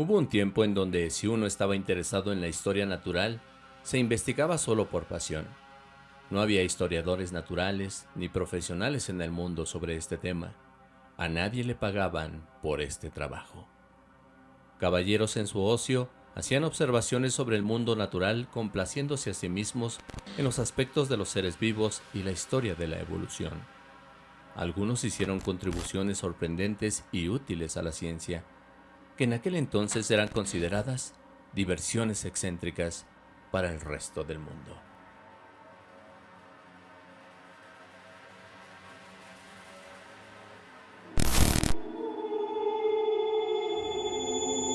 Hubo un tiempo en donde si uno estaba interesado en la historia natural, se investigaba solo por pasión. No había historiadores naturales ni profesionales en el mundo sobre este tema. A nadie le pagaban por este trabajo. Caballeros en su ocio hacían observaciones sobre el mundo natural complaciéndose a sí mismos en los aspectos de los seres vivos y la historia de la evolución. Algunos hicieron contribuciones sorprendentes y útiles a la ciencia, que en aquel entonces eran consideradas diversiones excéntricas para el resto del mundo.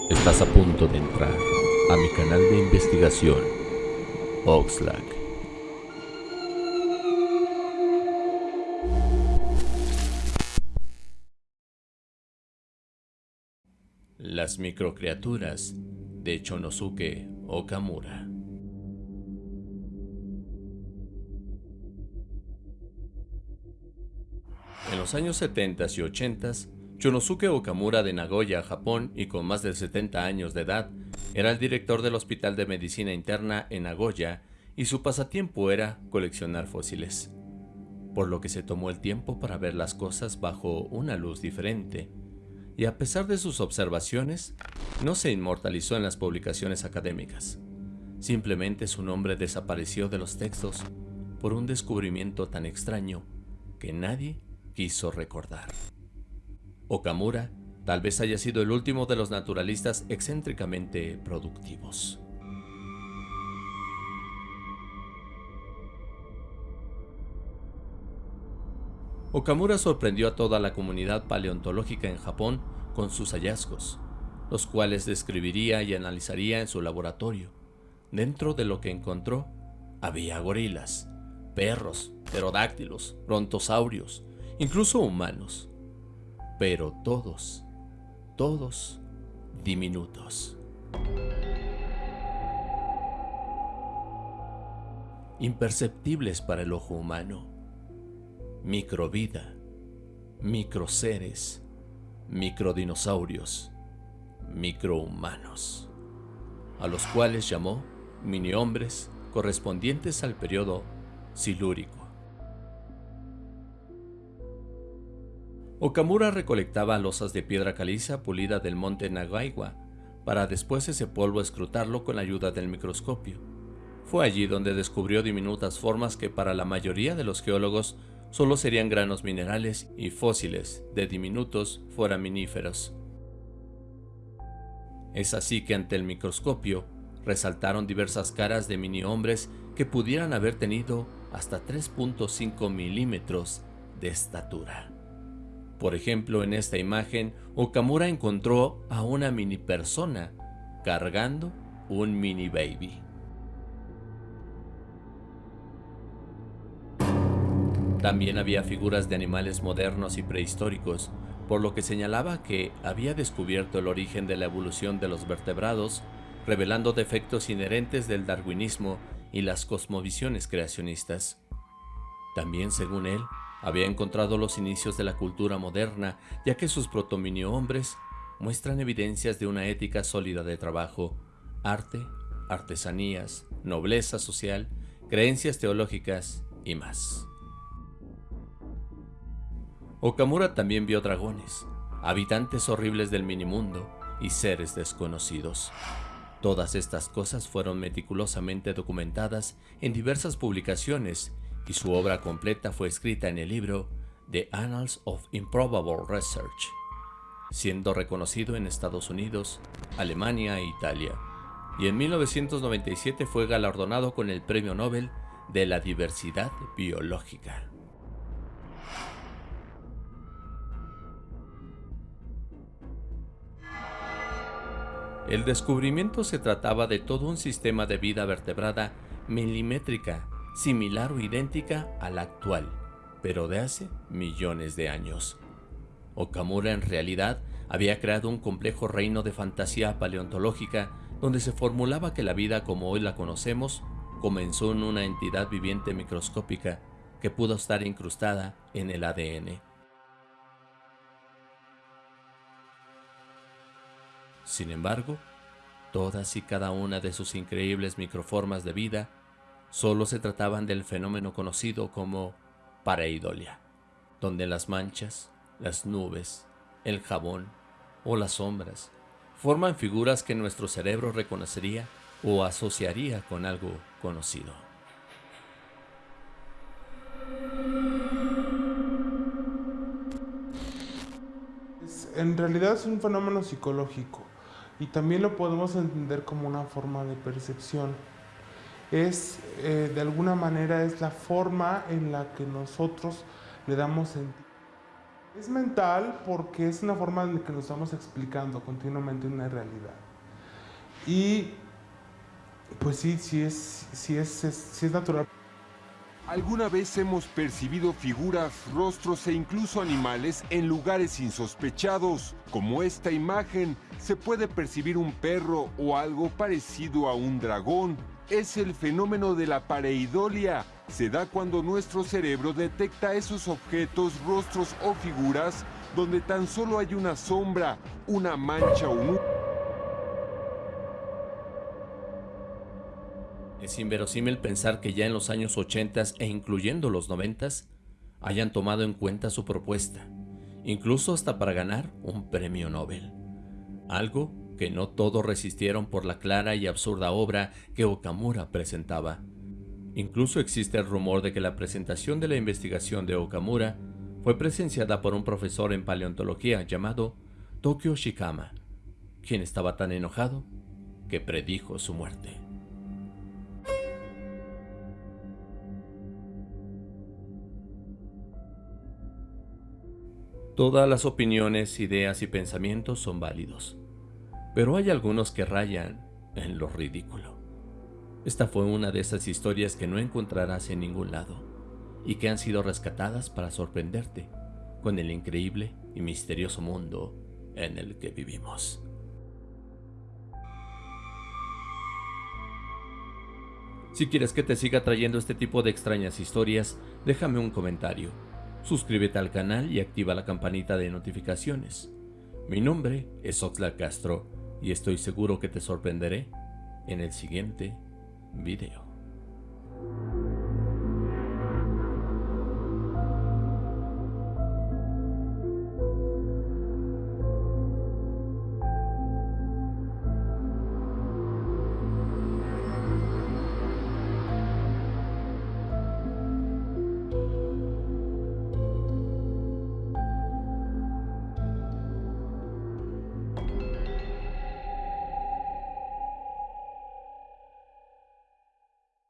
Estás a punto de entrar a mi canal de investigación, Oxlack. Las microcriaturas de Chonosuke Okamura. En los años 70 y 80, Chonosuke Okamura de Nagoya, Japón, y con más de 70 años de edad, era el director del Hospital de Medicina Interna en Nagoya y su pasatiempo era coleccionar fósiles, por lo que se tomó el tiempo para ver las cosas bajo una luz diferente y a pesar de sus observaciones, no se inmortalizó en las publicaciones académicas. Simplemente su nombre desapareció de los textos por un descubrimiento tan extraño que nadie quiso recordar. Okamura tal vez haya sido el último de los naturalistas excéntricamente productivos. Okamura sorprendió a toda la comunidad paleontológica en Japón con sus hallazgos, los cuales describiría y analizaría en su laboratorio. Dentro de lo que encontró, había gorilas, perros, pterodáctilos, brontosaurios, incluso humanos. Pero todos, todos diminutos. Imperceptibles para el ojo humano microvida, microseres, microdinosaurios, microhumanos, a los cuales llamó mini-hombres correspondientes al periodo silúrico. Okamura recolectaba losas de piedra caliza pulida del monte Nagaiwa para después ese polvo escrutarlo con la ayuda del microscopio. Fue allí donde descubrió diminutas formas que para la mayoría de los geólogos solo serían granos minerales y fósiles de diminutos foraminíferos. Es así que ante el microscopio resaltaron diversas caras de mini hombres que pudieran haber tenido hasta 3.5 milímetros de estatura. Por ejemplo, en esta imagen, Okamura encontró a una mini persona cargando un mini baby. También había figuras de animales modernos y prehistóricos, por lo que señalaba que había descubierto el origen de la evolución de los vertebrados, revelando defectos inherentes del darwinismo y las cosmovisiones creacionistas. También, según él, había encontrado los inicios de la cultura moderna, ya que sus protominio hombres muestran evidencias de una ética sólida de trabajo, arte, artesanías, nobleza social, creencias teológicas y más. Okamura también vio dragones, habitantes horribles del minimundo y seres desconocidos. Todas estas cosas fueron meticulosamente documentadas en diversas publicaciones y su obra completa fue escrita en el libro The Annals of Improbable Research, siendo reconocido en Estados Unidos, Alemania e Italia, y en 1997 fue galardonado con el Premio Nobel de la Diversidad Biológica. El descubrimiento se trataba de todo un sistema de vida vertebrada milimétrica, similar o idéntica a la actual, pero de hace millones de años. Okamura en realidad había creado un complejo reino de fantasía paleontológica donde se formulaba que la vida como hoy la conocemos comenzó en una entidad viviente microscópica que pudo estar incrustada en el ADN. Sin embargo, todas y cada una de sus increíbles microformas de vida solo se trataban del fenómeno conocido como pareidolia, donde las manchas, las nubes, el jabón o las sombras forman figuras que nuestro cerebro reconocería o asociaría con algo conocido. en realidad es un fenómeno psicológico y también lo podemos entender como una forma de percepción. Es, eh, de alguna manera, es la forma en la que nosotros le damos sentido. Es mental porque es una forma en la que nos estamos explicando continuamente una realidad. Y pues sí, sí es, sí es, sí es natural. Alguna vez hemos percibido figuras, rostros e incluso animales en lugares insospechados. Como esta imagen, se puede percibir un perro o algo parecido a un dragón. Es el fenómeno de la pareidolia. Se da cuando nuestro cerebro detecta esos objetos, rostros o figuras donde tan solo hay una sombra, una mancha o un... Es inverosímil pensar que ya en los años 80 e incluyendo los 90 hayan tomado en cuenta su propuesta, incluso hasta para ganar un premio Nobel. Algo que no todos resistieron por la clara y absurda obra que Okamura presentaba. Incluso existe el rumor de que la presentación de la investigación de Okamura fue presenciada por un profesor en paleontología llamado Tokyo Shikama, quien estaba tan enojado que predijo su muerte. Todas las opiniones, ideas y pensamientos son válidos, pero hay algunos que rayan en lo ridículo. Esta fue una de esas historias que no encontrarás en ningún lado y que han sido rescatadas para sorprenderte con el increíble y misterioso mundo en el que vivimos. Si quieres que te siga trayendo este tipo de extrañas historias, déjame un comentario suscríbete al canal y activa la campanita de notificaciones. Mi nombre es Oxlack Castro y estoy seguro que te sorprenderé en el siguiente video.